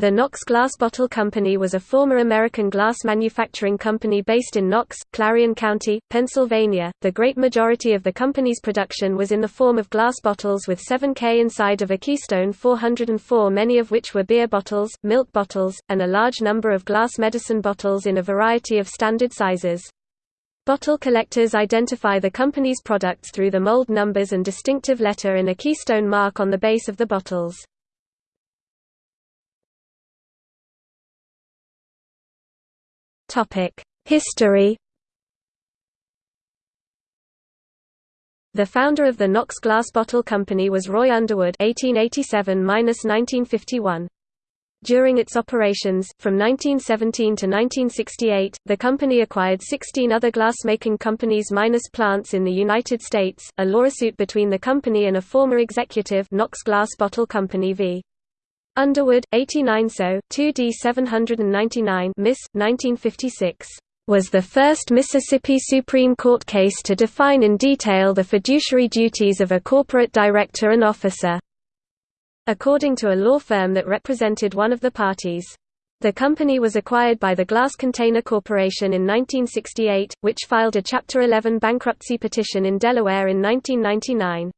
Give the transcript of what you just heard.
The Knox Glass Bottle Company was a former American glass manufacturing company based in Knox, Clarion County, Pennsylvania. The great majority of the company's production was in the form of glass bottles with 7K inside of a Keystone 404, many of which were beer bottles, milk bottles, and a large number of glass medicine bottles in a variety of standard sizes. Bottle collectors identify the company's products through the mold numbers and distinctive letter in a Keystone mark on the base of the bottles. History The founder of the Knox Glass Bottle Company was Roy Underwood (1887–1951). During its operations, from 1917 to 1968, the company acquired 16 other glass-making companies minus plants in the United States. A lawsuit between the company and a former executive, Knox Glass Bottle Company v. Underwood, 89 so, 2d 799 Miss, 1956, was the first Mississippi Supreme Court case to define in detail the fiduciary duties of a corporate director and officer. According to a law firm that represented one of the parties. The company was acquired by the Glass Container Corporation in 1968, which filed a Chapter 11 bankruptcy petition in Delaware in 1999.